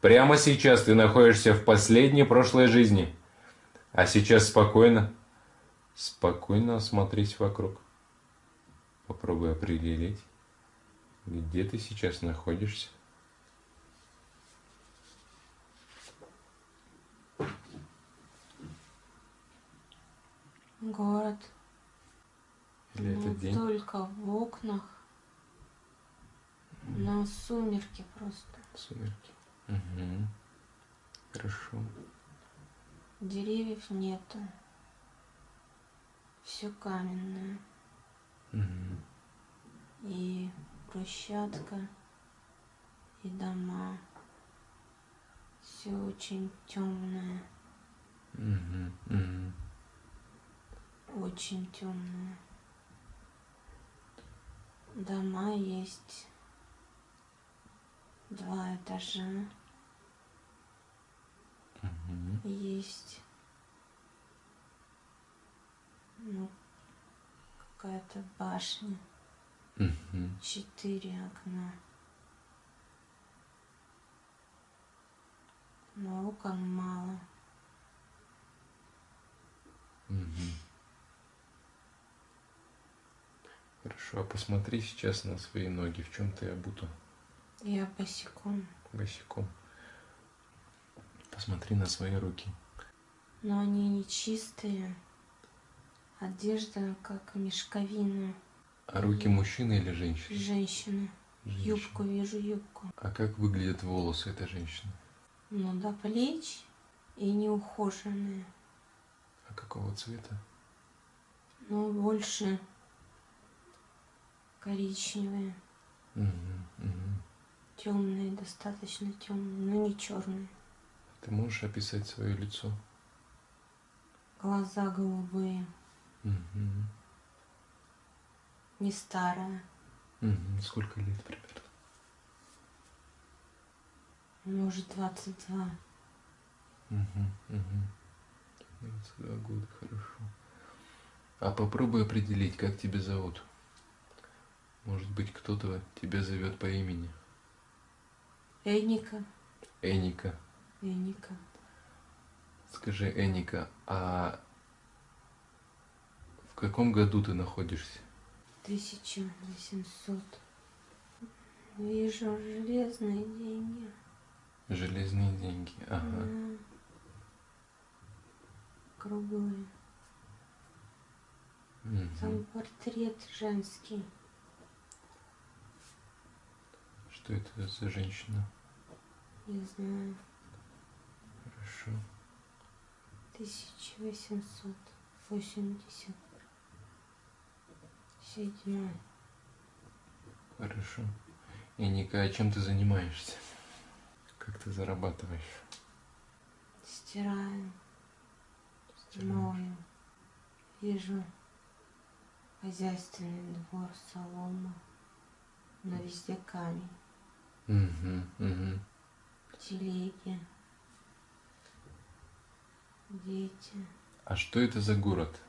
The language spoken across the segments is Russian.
Прямо сейчас ты находишься в последней прошлой жизни. А сейчас спокойно, спокойно осмотрись вокруг. Попробуй определить, где ты сейчас находишься. Город. Или Ну, это день? Только в окнах. На сумерки просто. Сумерки. Угу. Хорошо. Деревьев нету. Все каменное. Мгм. И брусчатка, и дома. Все очень темное, Мгм. Мгм. очень темное. Дома есть два этажа, Мгм. есть ну, какая-то башня, Мгм. четыре окна. Но окон мало. Мгм. Хорошо, а посмотри сейчас на свои ноги, в чем ты обута Я босиком. босиком. Посмотри на свои руки. Но они не чистые. Одежда как мешковина. А руки мужчины или женщины? Женщины. Женщины. Юбку вижу, юбку. А как выглядят волосы этой женщины? Ну, до плеч и неухоженные. А какого цвета? Но больше коричневые. Мгм. Мгм. Темные, достаточно темные, но не черные. Ты можешь описать свое лицо? Глаза голубые. Мгм. Не старая. Мгм. Сколько лет примерно? Может, 22. Мгм. Мгм. 22 года, хорошо. А попробуй определить, как тебя зовут. Может быть, кто-то тебя зовет по имени. Эника. Эника. Эника. Скажи, Эника, а в каком году ты находишься? 1800. Вижу железные деньги. Железные деньги. Ага. Круглые. Там Мгм. портрет женский. Что это за женщина? Не знаю. 1880. Седьмой. Хорошо. Эника, а чем ты занимаешься? Как ты зарабатываешь? Стираю, Стираешь? мою. Вижу хозяйственный двор, солома. Но везде камень. Угу, угу. Телеги. Дети. А что это за город?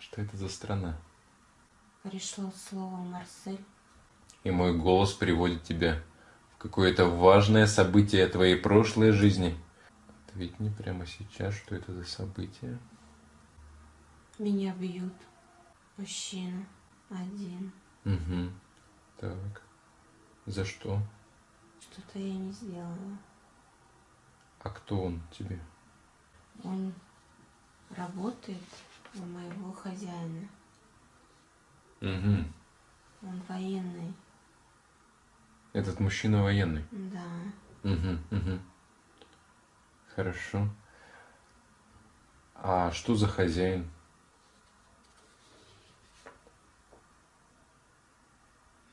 Что это за страна? Пришло слово Марсель. И мой голос приводит тебя в какое-то важное событие твоей прошлой жизни. Ответь мне прямо сейчас, что это за событие. Меня бьют. Мужчина. Один. Угу. Так. За что? Что-то я не сделала. А кто он тебе? Он работает у моего хозяина. Угу. Он военный. Этот мужчина военный. Да. Угу, угу. Хорошо. А что за хозяин?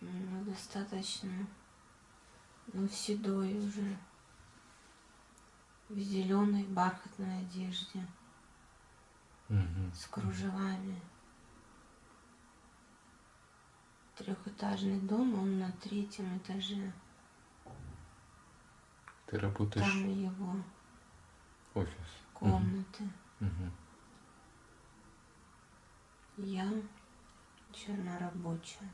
Ну, достаточно. Ну, седой уже. В зеленой бархатной одежде. Угу. С кружевами. Трехэтажный дом, он на третьем этаже. Ты работаешь Там его офис. комнаты. Угу. Я чернорабочая.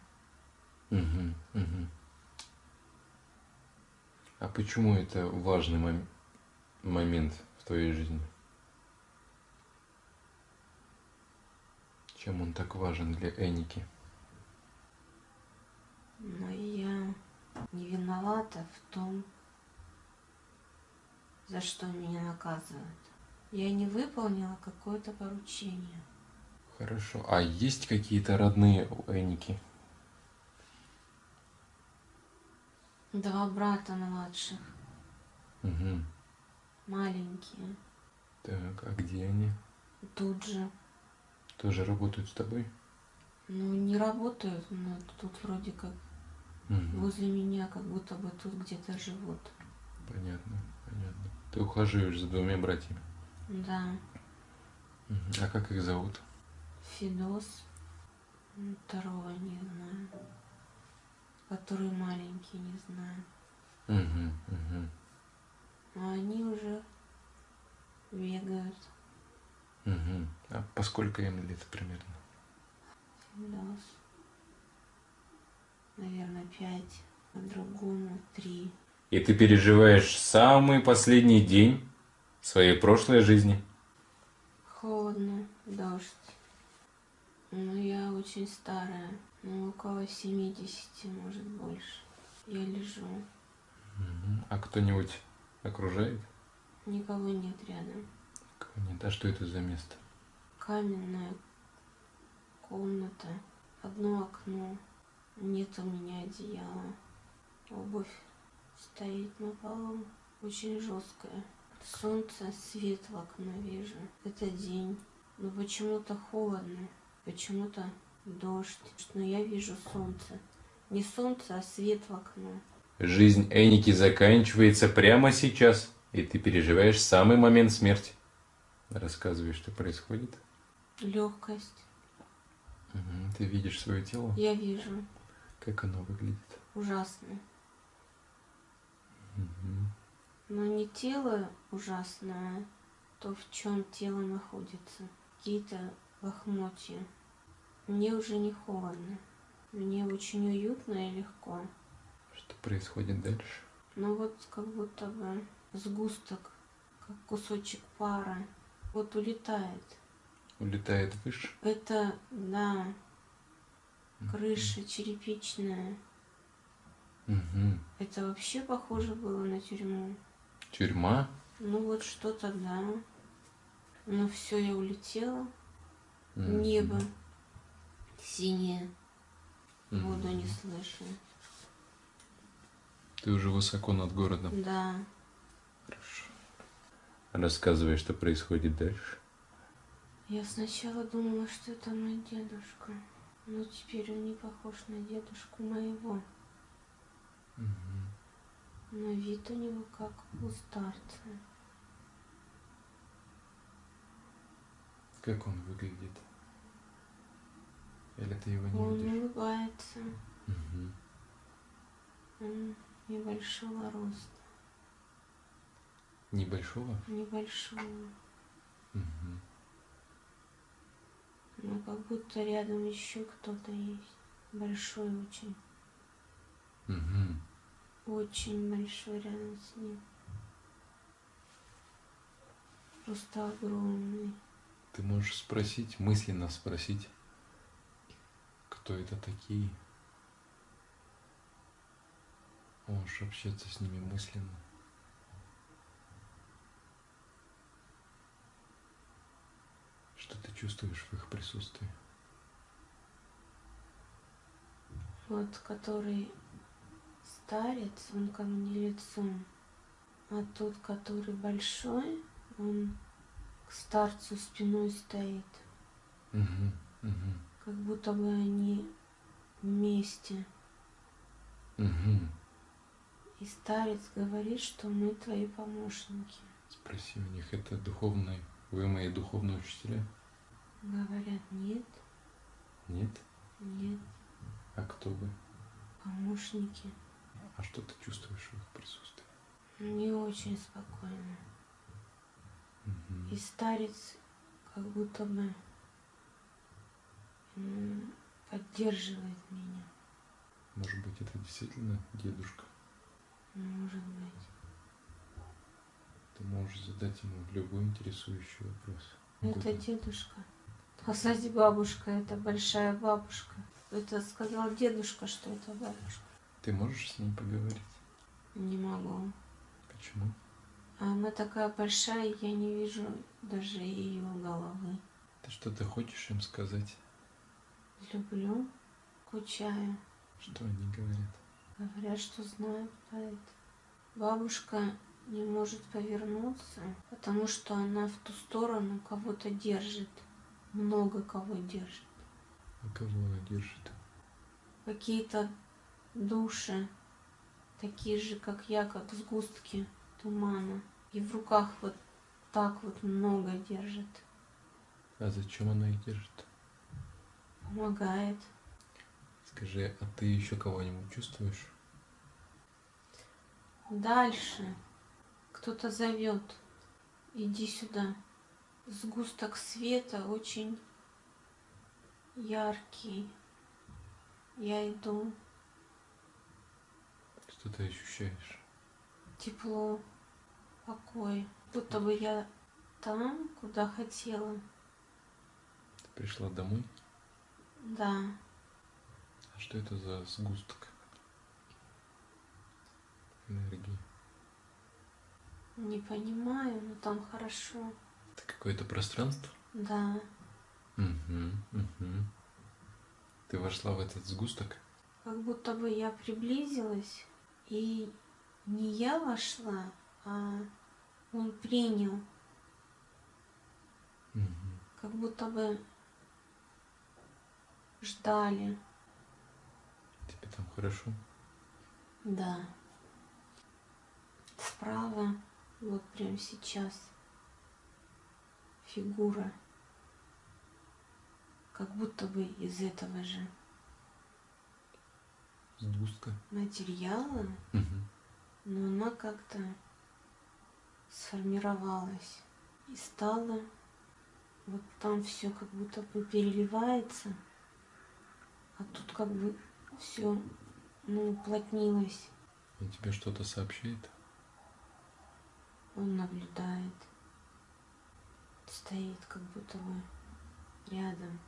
Угу, угу. А почему это важный мом- момент в твоей жизни? Чем он так важен для Эники? Но я не виновата в том, за что меня наказывают. Я не выполнила какое-то поручение. Хорошо. А есть какие-то родные у Эники? Два брата младших, Угу. Маленькие, Так, а где они? тут же. Тоже работают с тобой? Ну, не работают, но тут вроде как Мгм. возле меня, как будто бы тут где-то живут. Понятно, понятно. Ты ухаживаешь за двумя братьями. Да. А как их зовут? Фидос, второго не знаю, который маленький, не знаю. Угу, угу. А они уже бегают. Угу. А по сколько им лет примерно? Фидос, наверное, пять, а другому три. И ты переживаешь самый последний день своей прошлой жизни. Холодно, дождь. Ну, я очень старая, ну, около 70, может, больше. Я лежу. А кто-нибудь окружает? никого нет рядом. Кого нет? А что это за место? Каменная комната, одно окно, нет у меня одеяла. Обувь стоит на полу, очень жесткая. Солнце, свет в окно вижу. Это день, но почему-то холодно, почему-то дождь. Но я вижу солнце. Не солнце, а свет в окно. Жизнь Эники заканчивается прямо сейчас, и ты переживаешь самый момент смерти. Рассказывай, что происходит. Легкость. Ты видишь свое тело? Я вижу. Как оно выглядит? Ужасно. Мгм. Но не тело ужасное, то, в чем тело находится. Какие-то лохмотья. Мне уже не холодно. Мне очень уютно и легко. Что происходит дальше? Но вот как будто бы сгусток, как кусочек пара, вот улетает. Улетает выше? Это, да, крыша черепичная. Мгм. Это вообще похоже было на тюрьму. Тюрьма? Ну вот что-то, да. Ну все, я улетела. Мгм. Небо синее, Мгм. воду не слышу. Ты уже высоко над городом. Да, Хорошо. Рассказывай, что происходит дальше. я сначала думала, что это мой дедушка. Но теперь он не похож на дедушку моего. Мгм. Но вид у него как у старца. Как он выглядит? Или ты его не Он видишь? улыбается. Мгм. Он небольшого роста. Небольшого? Небольшого. Мгм. Но как будто рядом еще кто-то есть. Большой очень. Мгм. Очень большой рядом с ним. Просто огромный. Ты можешь спросить, мысленно спросить, кто это такие. Можешь общаться с ними мысленно. Что ты чувствуешь в их присутствии? Вот который старец, он ко мне лицом. А тот, который большой, он к старцу спиной стоит. Мгм, мгм, Как будто бы они вместе. мгм. И старец говорит, что мы твои помощники. Спроси у них, это духовные, вы мои духовные учителя? Говорят, нет, Нет? нет, А кто вы? помощники. А что ты чувствуешь в их присутствии? Не очень спокойно. Мгм. И старец как будто бы поддерживает меня. Может быть, это действительно дедушка? Может быть. Ты можешь задать ему любой интересующий вопрос. Это дедушка. А кстати, бабушка, это большая бабушка. Это сказал дедушка, что это бабушка. Ты можешь с ней поговорить? Не могу. Почему? А она такая большая, я не вижу даже ее головы. Ты что-то хочешь им сказать? Люблю, скучаю. Что они говорят? Говорят, что знают про это. Бабушка не может повернуться, потому что она в ту сторону кого-то держит. Много кого держит. А кого она держит? Какие-то души, такие же, как я, как сгустки тумана. И в руках вот так вот много держит. А зачем она их держит? Помогает. Скажи, а ты еще кого-нибудь чувствуешь? Дальше. Кто-то зовет. Иди сюда. Сгусток света очень яркий. Я иду. Что ты ощущаешь? Тепло, покой. Будто бы я там, куда хотела. Ты пришла домой? Да. А что это за сгусток энергии? Не понимаю, но там хорошо. Это какое-то пространство? Да. Угу, угу. Ты вошла в этот сгусток? Как будто бы я приблизилась, и не я вошла, а он принял. Угу. Как будто бы ждали. Тебе там хорошо? Да. Справа, вот прямо сейчас, фигура. Как будто бы из этого же Сгустка? материала, Угу. но она как-то сформировалась и стала вот там все как будто бы переливается, а тут как бы все ну, уплотнилось. Он тебе что-то сообщает? Он наблюдает, стоит как будто бы рядом.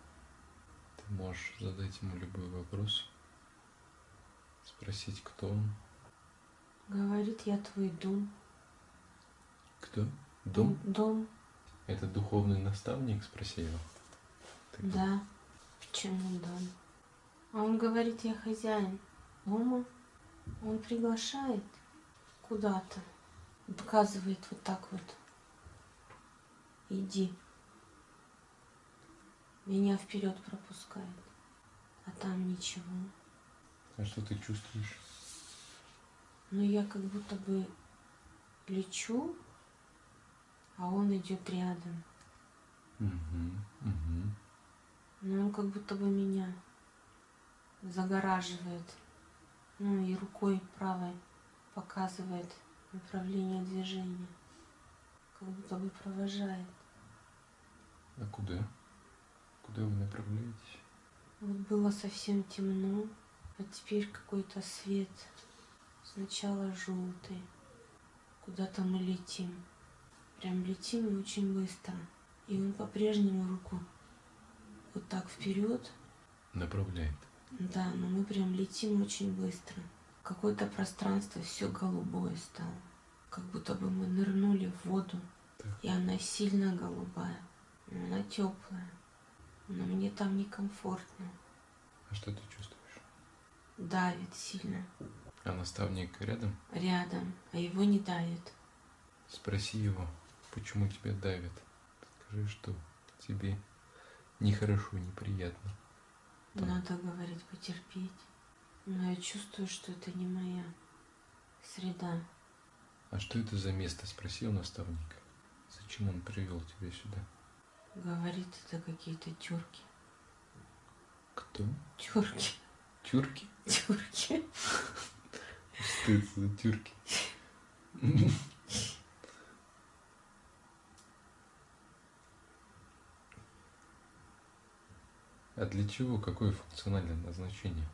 Ты можешь задать ему любой вопрос, спросить, кто он. Говорит, я твой дом. Кто? Дом? Дом, Это духовный наставник? Спроси его. Ты кто? да. Почему дом? А он говорит, я хозяин дома. Он приглашает куда-то. Показывает вот так вот. Иди. Меня вперед пропускает. А там ничего. А что ты чувствуешь? Но я как будто бы лечу, а он идет рядом. Угу, угу. Но он как будто бы меня загораживает. Ну и рукой правой показывает направление движения. Как будто бы провожает. А куда? Куда вы направляетесь? Вот было совсем темно, а теперь какой-то свет. Сначала желтый. Куда-то мы летим. Прям летим и очень быстро. И он по-прежнему руку вот так вперед. Направляет. Да, но мы прям летим очень быстро. Какое-то пространство все голубое стало. Как будто бы мы нырнули в воду. Так. И она сильно голубая. Она теплая. Но мне там некомфортно. А что ты чувствуешь? Давит сильно. А наставник рядом? Рядом. А его не давит. Спроси его, почему тебя давят. Скажи, что тебе нехорошо, неприятно. Да. Надо говорить, потерпеть. Но я чувствую, что это не моя среда. А что это за место? Спроси у наставника. Зачем он привел тебя сюда? Говорит, это какие-то тюрки. Кто? Тюрки. Тюрки? Тюрки. Что это за тюрки? А для чего? Какое функциональное назначение?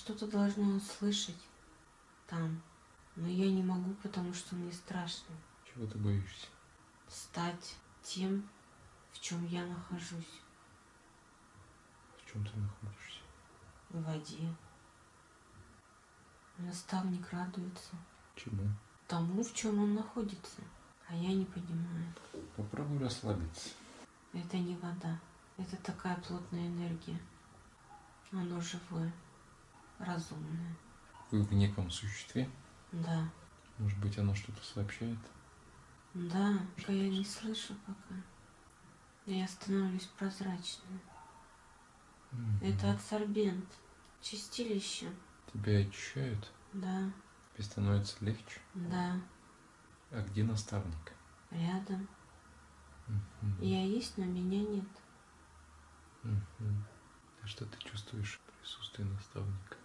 Что-то должна услышать там. Но я не могу, потому что мне страшно Чего ты боишься? стать тем, в чем я нахожусь. В чем ты находишься? В воде. Наставник радуется Чему? тому, в чем он находится. А я не понимаю. Попробуй расслабиться. Это не вода. Это такая плотная энергия. Оно живое, разумное. Вы в неком существе? Да. Может быть, оно что-то сообщает? Да, только я не слышу пока. Я становлюсь прозрачной. Мгм. Это адсорбент. Чистилище. Тебя очищают? Да, Тебе становится легче? да. А где наставник? Рядом. Мгм. Я есть, но меня нет. Мгм. А что ты чувствуешь в присутствии наставника?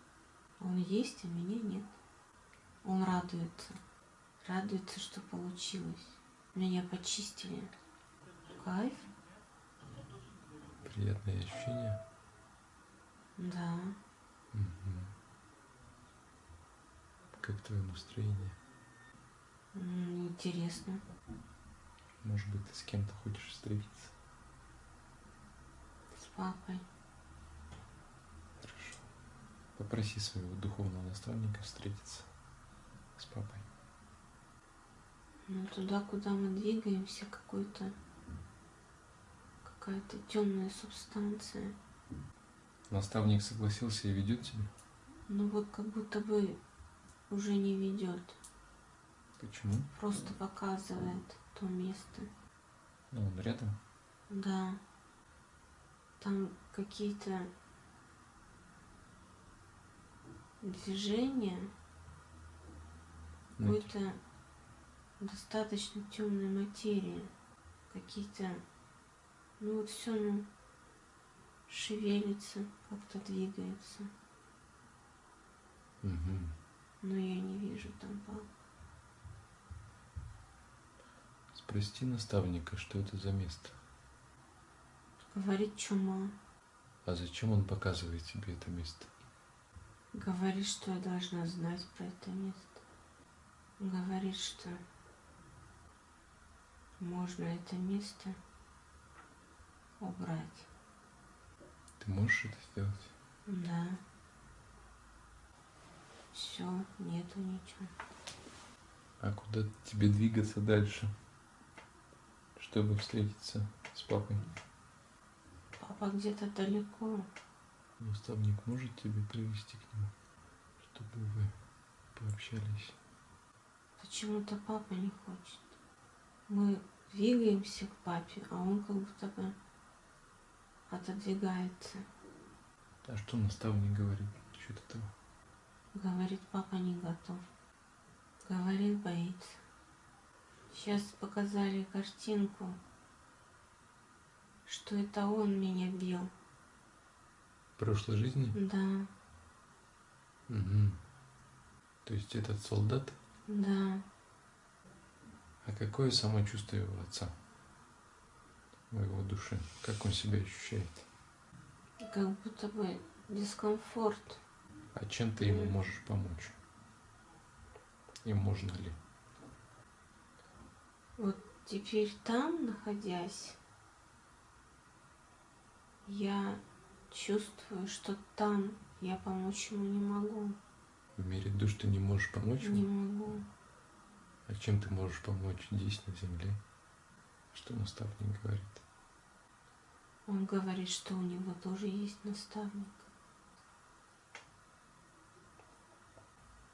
Он есть, а меня нет. Он радуется. Радуется, что получилось. Меня почистили. Кайф? Приятные ощущения? Да. Мгм. Как твое настроение? Интересно. Может быть, ты с кем-то хочешь встретиться? С папой. Попроси своего духовного наставника встретиться с папой. Ну, туда, куда мы двигаемся, какой-то какая-то темная субстанция. Наставник согласился и ведет тебя? Ну вот как будто бы уже не ведет. Почему? Просто показывает то место. Ну, он рядом. Да. Там какие-то движения, Ну, какой-то достаточно темной материи. Какие-то, ну вот все, ну, шевелится, как-то двигается. мгм. Но я не вижу там папу. Спроси наставника, что это за место. Говорит чума. А зачем он показывает тебе это место? Говорит, что я должна знать про это место. Говорит, что можно это место убрать. Ты можешь это сделать? Да. Все, нету ничего. А куда тебе двигаться дальше, чтобы встретиться с папой? Папа где-то далеко. Наставник может тебя привести к нему, чтобы вы пообщались? Почему-то папа не хочет. Мы двигаемся к папе, а он как будто бы отодвигается. А что наставник говорит насчет этого? Говорит, папа не готов. Говорит, боится. Сейчас показали картинку, что это он меня бил. Прошлой жизни? Да, Угу. То есть этот солдат? да. А какое самочувствие у отца? У его души? Как он себя ощущает? Как будто бы дискомфорт. А чем ты ему можешь помочь? И можно ли? Вот теперь там, находясь, я чувствую, что там я помочь ему не могу. В мире душ ты не можешь помочь Не ему? могу. А чем ты можешь помочь здесь, на земле? Что наставник говорит? Он говорит, что у него тоже есть наставник.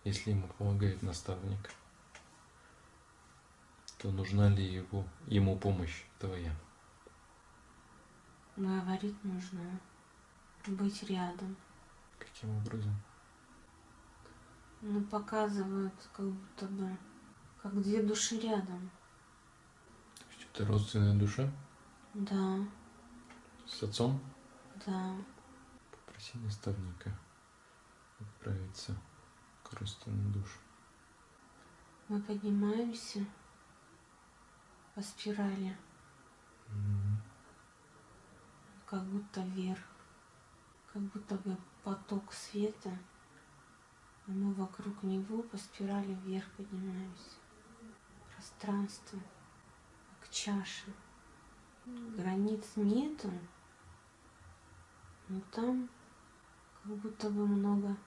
Если ему помогает наставник, то нужна ли его, ему помощь твоя? Говорит, нужно быть рядом. Каким образом? Ну, показывают, как будто бы, как две души рядом. То есть это родственная душа Да, с отцом? да. Попроси наставника отправиться к родственным душам. Мы поднимаемся по спирали, Мгм. как будто вверх, как будто бы поток света А мы вокруг него по спирали вверх поднимаемся. Пространство, как чаша. Границ нету, но там как будто бы много,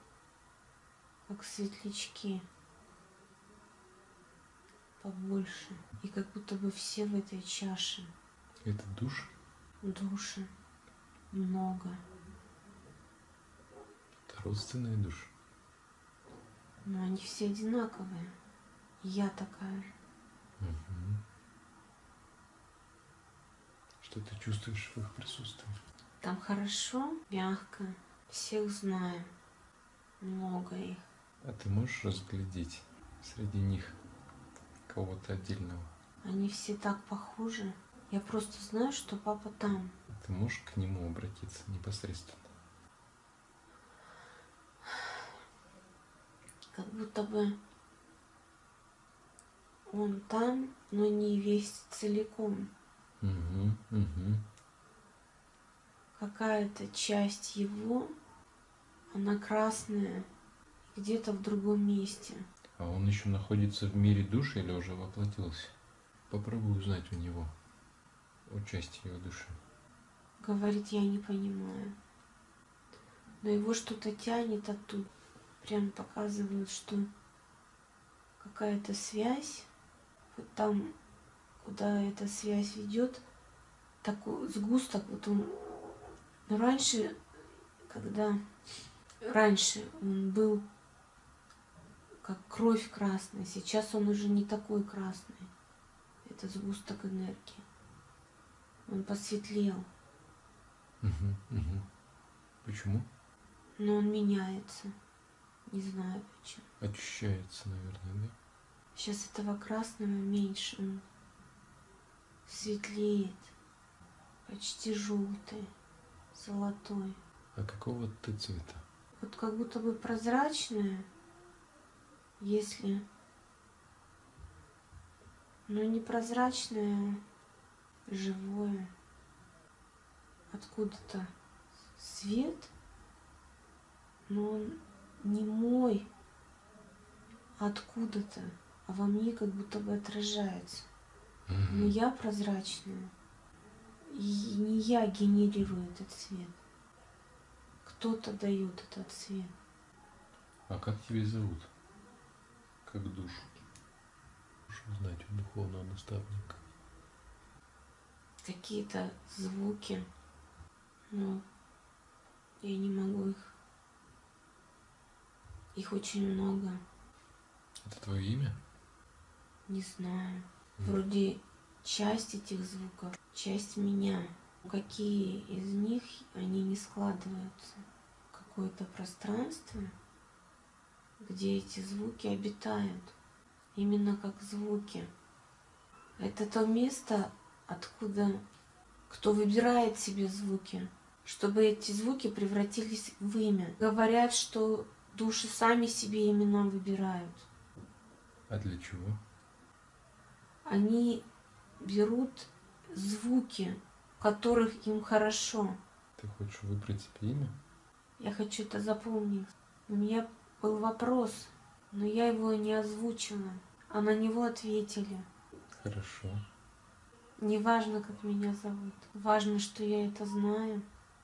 как светлячки побольше. И как будто бы все в этой чаше. Это душ? Души много. Родственные души. Но они все одинаковые. И я такая же. Угу. Что ты чувствуешь в их присутствии? Там хорошо, мягко. Всех знаю. Много их. А ты можешь разглядеть среди них кого-то отдельного? Они все так похожи. Я просто знаю, что папа там. Ты можешь к нему обратиться непосредственно? Как будто бы он там, но не весь целиком. Угу, угу. Какая-то часть его, она красная, где-то в другом месте. А он еще находится в мире души или уже воплотился? Попробуй узнать у него о части его души. Говорит, я не понимаю. Но его что-то тянет оттуда. Прям показывают, что какая-то связь. Вот там, куда эта связь ведет, такой сгусток, вот он. Но раньше, когда раньше он был как кровь красная, сейчас он уже не такой красный. Это сгусток энергии. Он посветлел. Угу, угу. Почему? Но он меняется. Не знаю почему. Очищается, наверное, да? Сейчас этого красного меньше. Он светлеет. Почти желтый. Золотой. А какого ты цвета? Вот как будто бы прозрачное, если... Но не прозрачное, живое. Откуда-то свет, но он не мой, откуда-то, а во мне как будто бы отражается. Но я прозрачная. И не я генерирую этот свет. Кто-то дает этот свет. А как тебя зовут? Как душу? Можешь узнать у духовного наставника. Какие-то звуки, но я не могу их. Их очень много. Это твое имя? Не знаю. Вроде часть этих звуков, часть меня. Какие из них они не складываются? Какое-то пространство, где эти звуки обитают. Именно как звуки. Это то место, откуда кто выбирает себе звуки, чтобы эти звуки превратились в имя. Говорят, что души сами себе имена выбирают. А для чего? Они берут звуки, которых им хорошо. Ты хочешь выбрать себе имя? Я хочу это запомнить. У меня был вопрос, но я его не озвучила, а на него ответили. Хорошо. Не важно, как меня зовут. Важно, что я это знаю.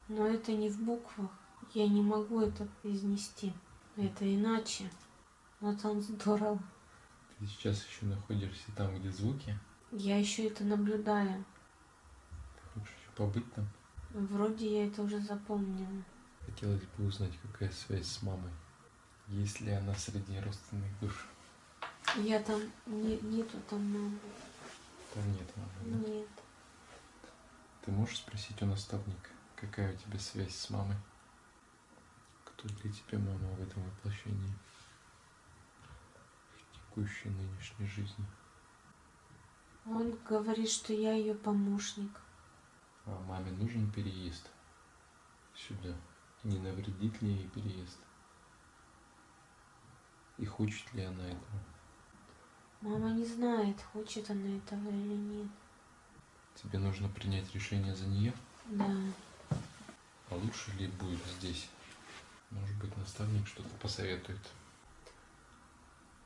Но это не в буквах. Я не могу это произнести. Это иначе. Но там здорово. Ты сейчас еще находишься там, где звуки? Я еще это наблюдаю. Ты хочешь еще побыть там? Вроде я это уже запомнила. Хотелось бы узнать, какая связь с мамой. Есть ли она среди родственных душ? Я там не, нету там мамы. Там нет мамы, да? Нет. Ты можешь спросить у наставника, какая у тебя связь с мамой? Кто для тебя мама в этом воплощении? В текущей нынешней жизни. Он говорит, что я ее помощник. А маме нужен переезд сюда? Не навредит ли ей переезд? И хочет ли она этого? Мама не знает, хочет она этого или нет. Тебе нужно принять решение за нее? Да. А лучше ли будет здесь? Может быть, наставник что-то посоветует.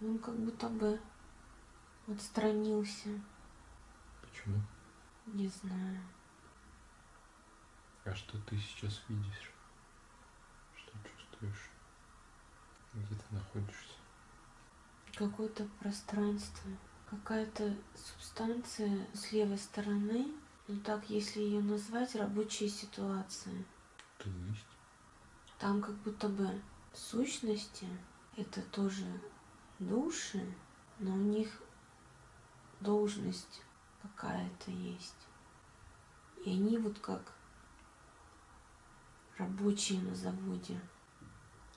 Он как будто бы отстранился. Почему? Не знаю. А что ты сейчас видишь? Что чувствуешь? Где ты находишься? Какое-то пространство. Какая-то субстанция с левой стороны. Ну так, если ее назвать, рабочая ситуация. То есть? Там как будто бы сущности, это тоже души, но у них должность какая-то есть. И они вот как рабочие на заводе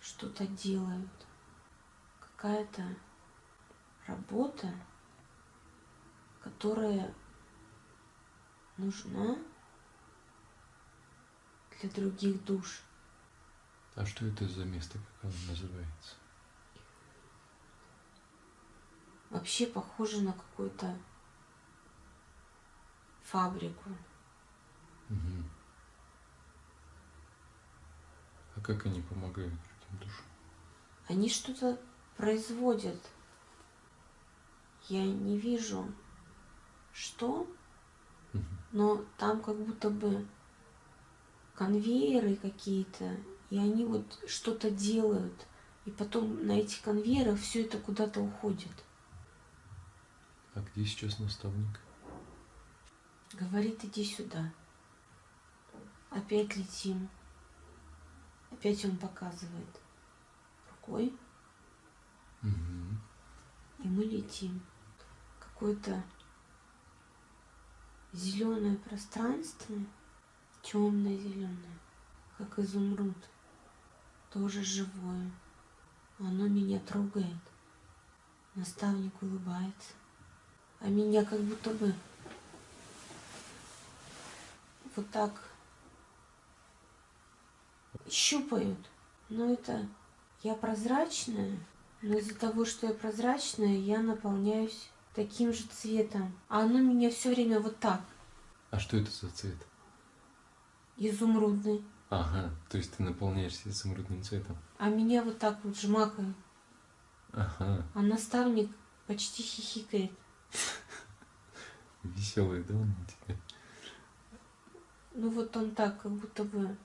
что-то делают. Какая-то работа, которая нужна для других душ. А что это за место, как оно называется? Вообще похоже на какую-то фабрику. Угу. А как они помогают другим душам? Они что-то производят. Я не вижу, что, Мгм. но там как будто бы конвейеры какие-то, и они вот что-то делают. И потом на этих конвейерах все это куда-то уходит. А где сейчас наставник? Говорит, иди сюда. Опять летим. Опять он показывает рукой, Угу. и мы летим. Какое-то зеленое пространство, темное зеленое, как изумруд, тоже живое. Оно меня трогает. Наставник улыбается. А меня как будто бы вот так щупают. Но это я прозрачная, но из-за того, что я прозрачная, я наполняюсь таким же цветом. А оно меня все время вот так, А что это за цвет? изумрудный. Ага, то есть ты наполняешься изумрудным цветом. А меня вот так вот жмакает. Ага, А наставник почти хихикает. веселый, да, он у тебя? Ну вот он так, как будто бы...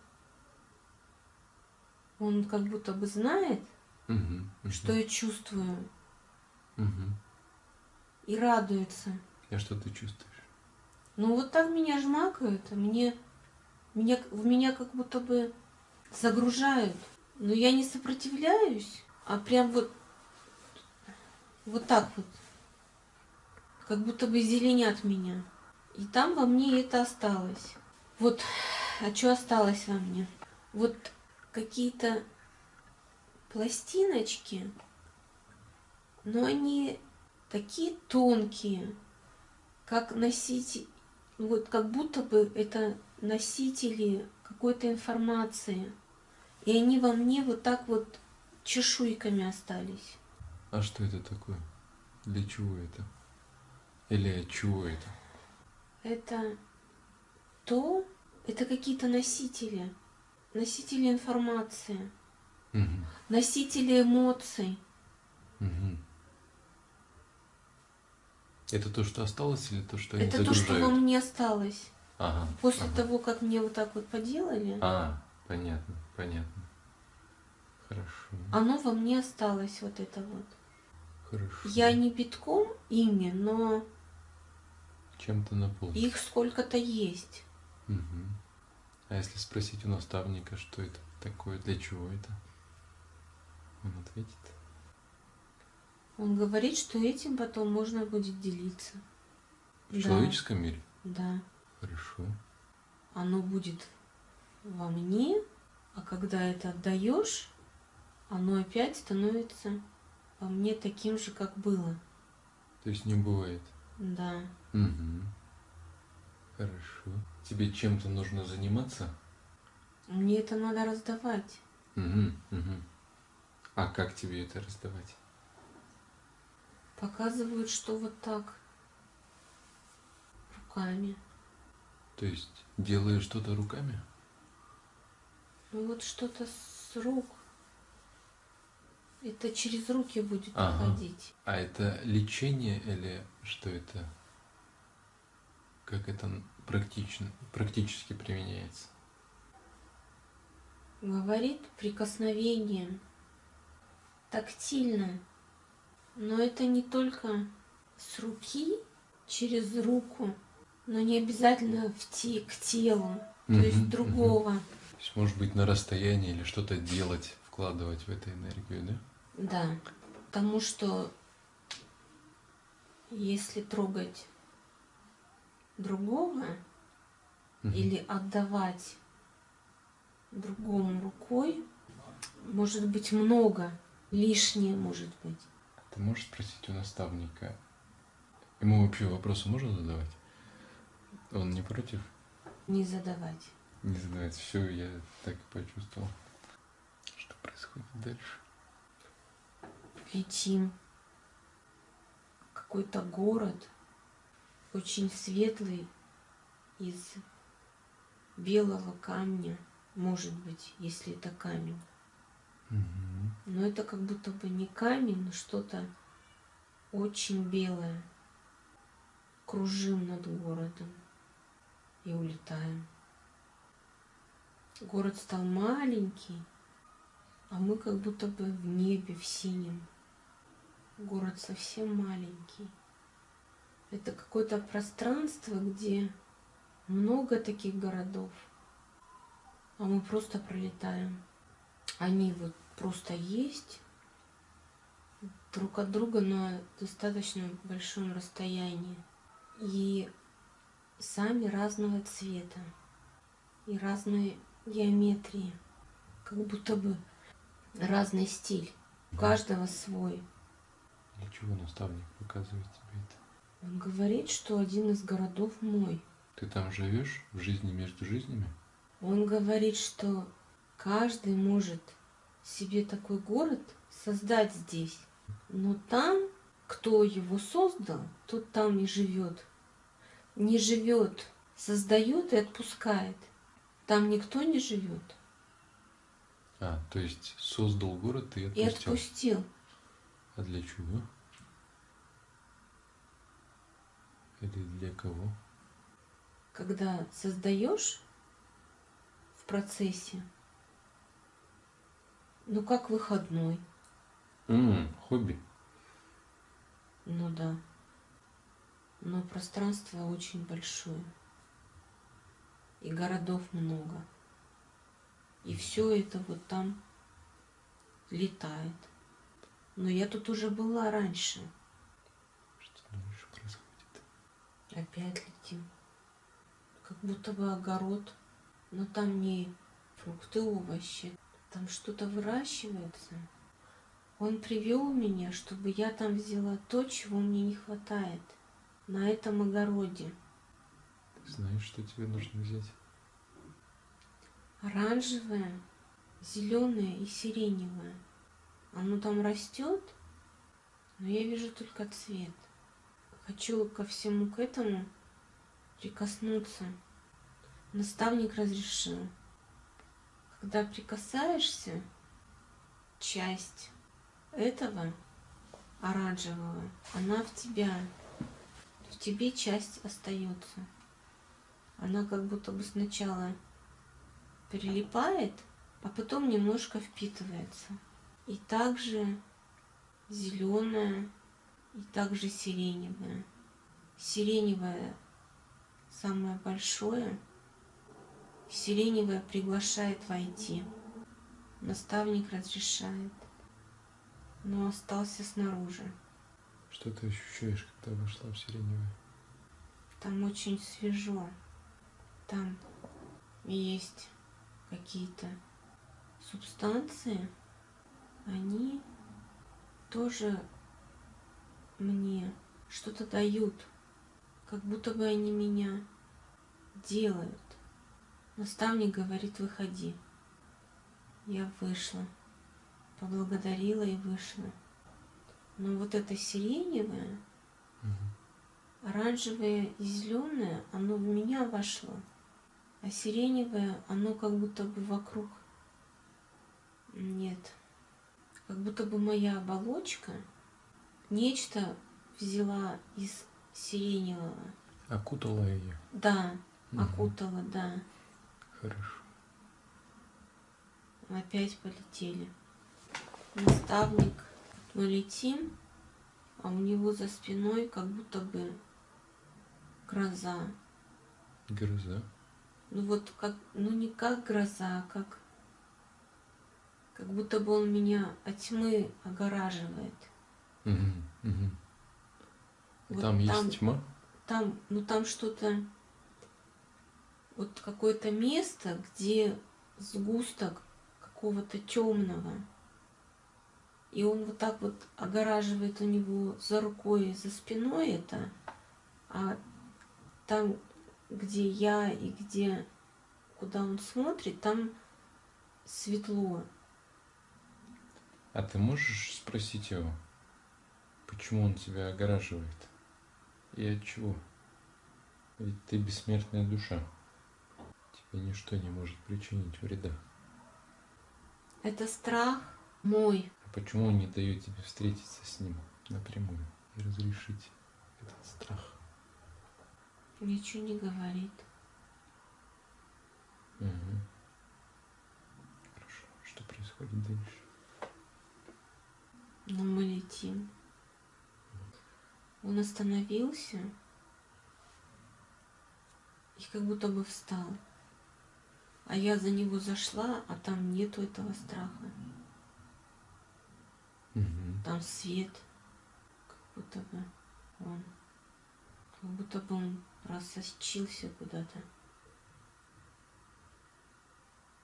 Он как будто бы знает, Угу. что я чувствую, Угу. и радуется. А что ты чувствуешь? Ну вот так меня жмакают, а мне, меня, в меня как будто бы загружают. Но я не сопротивляюсь, а прям вот, вот так вот. Как будто бы зеленят меня. И там во мне это осталось. Вот, а что осталось во мне? Вот какие-то пластиночки, но они такие тонкие, как носить, вот как будто бы это носители какой-то информации. И они во мне вот так вот чешуйками остались. А что это такое? Для чего это? Или от чего это? Это то, это какие-то носители, носители информации, Угу. носители эмоций. Угу. Это то, что осталось, или то, что они это то, что во мне осталось. Ага. После ага. того, как мне вот так вот поделали, А, понятно, понятно. Хорошо, оно во мне осталось, вот это вот. хорошо. Я не битком ими, но Чем-то наполнен. их сколько-то есть. Мгм. А если спросить у наставника, что это такое, для чего это? Он ответит. Он говорит, что этим потом можно будет делиться. В Да. человеческом мире? Да. Хорошо. Оно будет во мне, а когда это отдаешь, оно опять становится во мне таким же, как было. То есть не бывает. Да. Угу. Хорошо. Тебе чем-то нужно заниматься? Мне это надо раздавать. Угу, угу. А как тебе это раздавать? Показывают, что вот так. Руками. То есть делаешь что-то руками? Ну вот что-то с рук. Это через руки будет Ага. уходить. А это лечение или что это? Как это практично, практически применяется? Говорит прикосновением, тактильно. Но это не только с руки, через руку, но не обязательно в те, к телу, то есть другого. То есть, может быть, на расстоянии или что-то делать, вкладывать в эту энергию, да? Да, потому что если трогать другого Мгм. или отдавать другому рукой, может быть много, лишнее может быть. Ты можешь спросить у наставника? Ему вообще вопросы можно задавать? Он не против? Не задавать. Не задавать. Все, я так и почувствовал. Что происходит дальше? Летим. Какой-то город, очень светлый, из белого камня, может быть, если это камень. Но это как будто бы не камень, но что-то очень белое. Кружим над городом и улетаем. Город стал маленький, а мы как будто бы в небе, в синем. Город совсем маленький. Это какое-то пространство, где много таких городов, а мы просто пролетаем. Они вот просто есть друг от друга на достаточно большом расстоянии. И сами разного цвета и разной геометрии. Как будто бы разный стиль. У каждого свой. Для чего наставник показывает тебе это? Он говорит, что один из городов мой. Ты там живешь в жизни между жизнями? Он говорит, что каждый может себе такой город создать здесь. Но там, кто его создал, тот там и живет. Не живет, создает и отпускает. Там никто не живет. А, то есть создал город и И отпустил. отпустил. А для чего? Или для кого? Когда создаешь в процессе, ну как выходной, М, хобби. ну да. Но пространство очень большое. И городов много. И все это вот там летает. Но я тут уже была раньше. Что думаешь происходит? Опять летим. Как будто бы огород. Но там не фрукты, овощи. Там что-то выращивается. Он привел меня, чтобы я там взяла то, чего мне не хватает. На этом огороде. Ты знаешь, что тебе нужно взять? Оранжевое, зеленое и сиреневое. Оно там растет, но я вижу только цвет. Хочу ко всему к этому прикоснуться. Наставник разрешил. Когда прикасаешься, часть этого оранжевого, она в тебя. Тебе часть остается. Она как будто бы сначала прилипает, а потом немножко впитывается. И также зеленая, и также сиреневая. Сиреневая самое большое. Сиреневая приглашает войти. Наставник разрешает. Но остался снаружи. Что ты ощущаешь, когда вошла в сиреневое? Там очень свежо. Там есть какие-то субстанции. Они тоже мне что-то дают. Как будто бы они меня делают. Наставник говорит, выходи. Я вышла. Поблагодарила и вышла. Но вот это сиреневое, Мгм. Оранжевое и зеленое, оно в меня вошло, а сиреневое, оно как будто бы вокруг. Нет. как будто бы моя оболочка нечто взяла из сиреневого. Окутала ее. Да, Мгм. окутала, да. Хорошо. Опять полетели. Наставник. Мы летим, а у него за спиной как будто бы гроза. Гроза. Ну вот как, ну не как гроза, а как, как будто бы он меня от тьмы огораживает. Мгм, мгм. Вот Там там- есть тьма? Там, ну там что-то, вот какое-то место, где сгусток какого-то темного. И он вот так вот огораживает у него за рукой и за спиной это, а там, где я и где, куда он смотрит, там светло. А ты можешь спросить его, почему он тебя огораживает? И от чего? Ведь ты бессмертная душа. Тебе ничто не может причинить вреда. Это страх мой. Почему он не дает тебе встретиться с ним напрямую и разрешить этот страх? Ничего не говорит. Мгм. Хорошо. Что происходит дальше? Но мы летим. Он остановился и как будто бы встал. А я за него зашла, а там нету этого страха. Там свет, как будто бы он, как будто бы он просочился куда-то.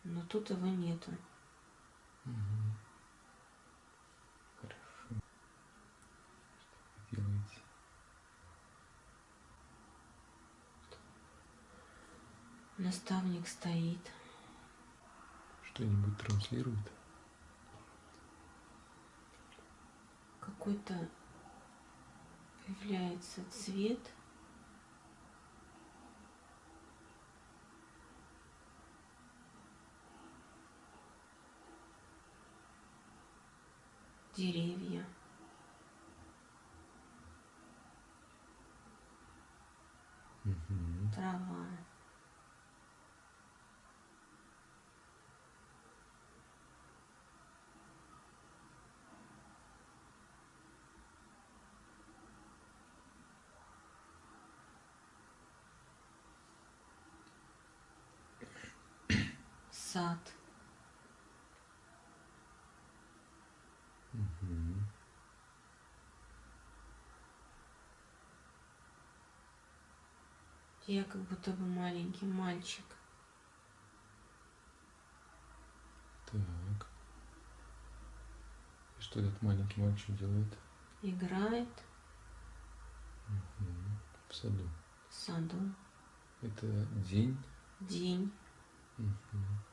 Но тут его нету. Мгм. Хорошо. Что вы делаете? Наставник стоит. Что-нибудь транслирует? Какой-то появляется цвет. Деревья. Мгм. Трава. Сад. Мгм. Я как будто бы маленький мальчик. Так. И что этот маленький мальчик делает? Играет Мгм. В саду. в саду. Это день. День. Мгм.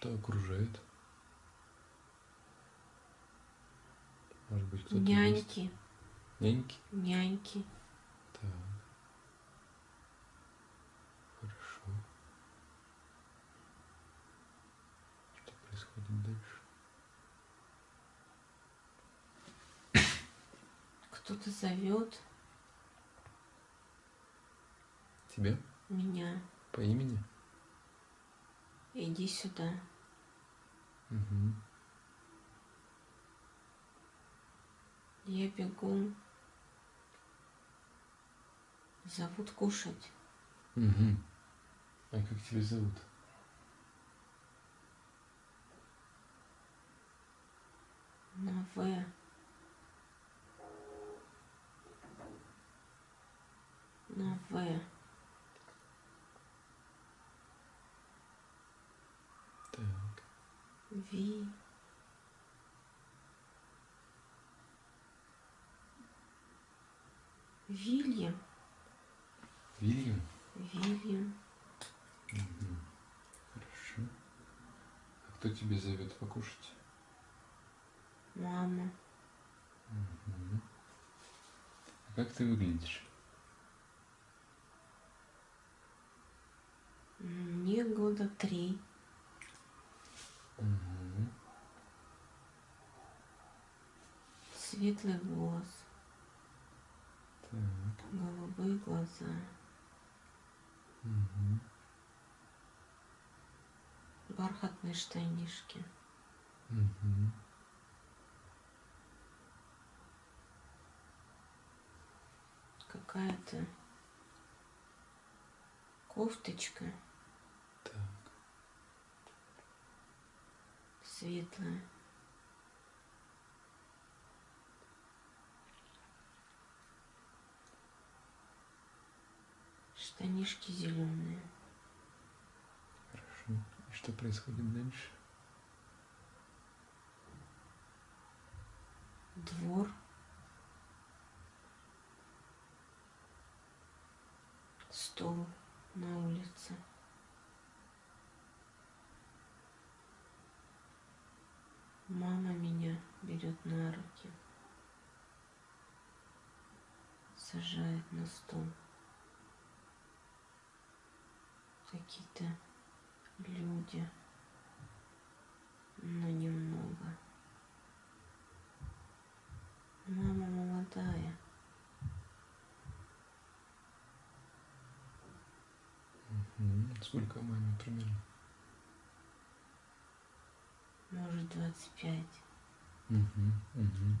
Что окружает? Может быть, кто-то есть? Няньки. Няньки? Няньки. Так. Хорошо. Что происходит дальше? Кто-то зовет Тебя? меня. По имени? Иди сюда. Угу. Я бегу. Зовут кушать. Угу. А как тебя зовут? На В. На В. Так. Ви. Вильям. Вильям? Вильям. Угу. Хорошо. А кто тебе зовет покушать? Мама. Мгм. А как ты выглядишь? Мне года три. Угу. Светлый волос. Так. Голубые глаза. Угу. Бархатные штанишки. Угу. Какая-то кофточка. Так светлая. Штанишки зеленые. Хорошо. И что происходит дальше? Двор. Стол на улице. Мама меня берет на руки. Сажает на стол. Какие-то люди, но немного. Мама молодая. Сколько маме примерно? Может, 25. Мгм. Мгм.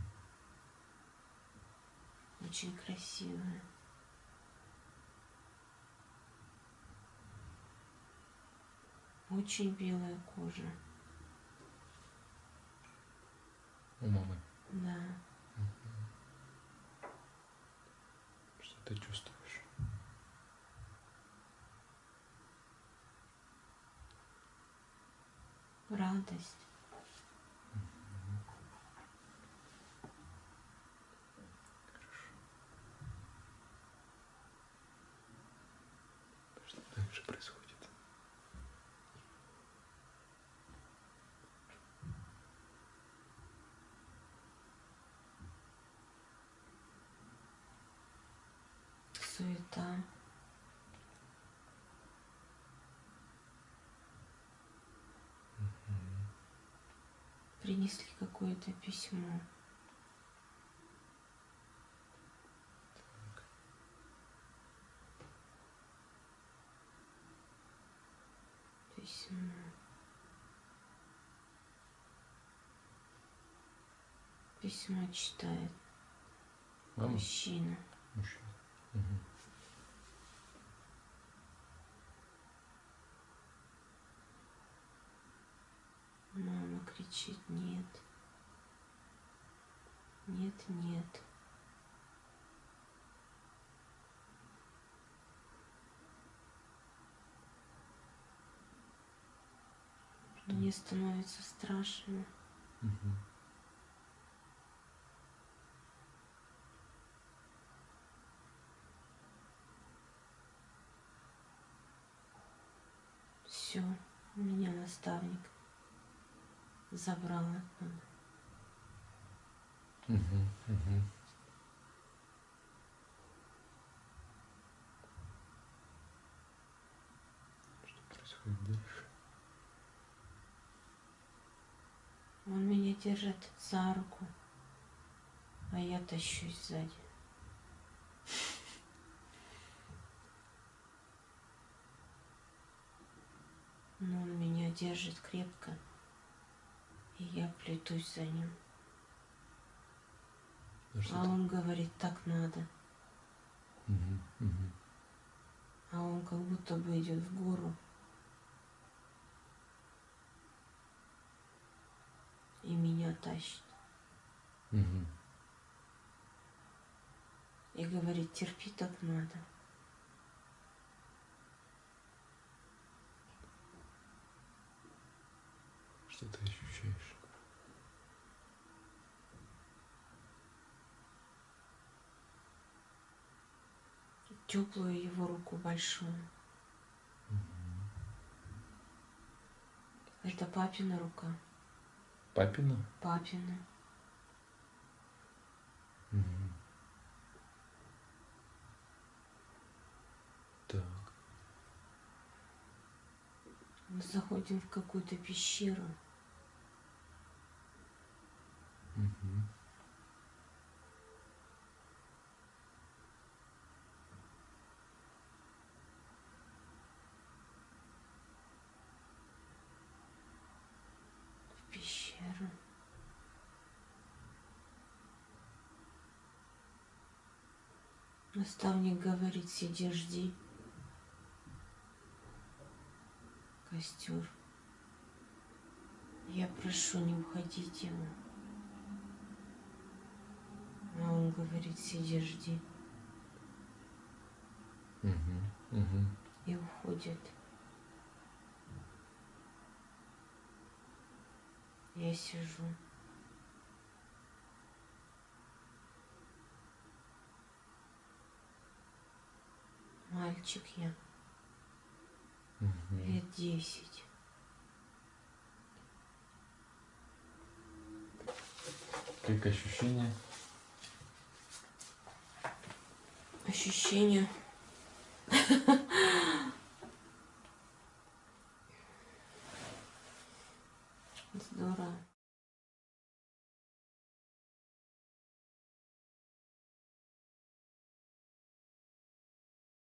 Очень красивая. Очень белая кожа. У мамы. Да. Что ты чувствуешь? Радость. Дальше происходит? Суета. Принесли какое-то. Письмо. Письмо читает Мама? мужчина. Мужчина. Мгм. Мама кричит нет. Нет, нет. Мне становится страшно. Мгм. Все, меня наставник забрал оттуда. Мгм. Мгм. Что происходит дальше? Он меня держит за руку, а я тащусь сзади. Но он меня держит крепко, и я плетусь за ним. А ты- он говорит, так надо. Мгм. Мгм. А он как будто бы идет в гору. И меня тащит. Мгм. И говорит, терпи, так надо. Что ты ощущаешь? Теплую его руку большую. Это папина рука. Папина? Папина. Мгм. Так. Мы заходим в какую-то пещеру. В пещеру. Наставник говорит, сиди, жди. Костер. Я прошу, не уходите ему. А он говорит, сиди, жди. Угу, угу. И уходит. Я сижу. Мальчик я, угу. лет десять. Как ощущения? Ощущение.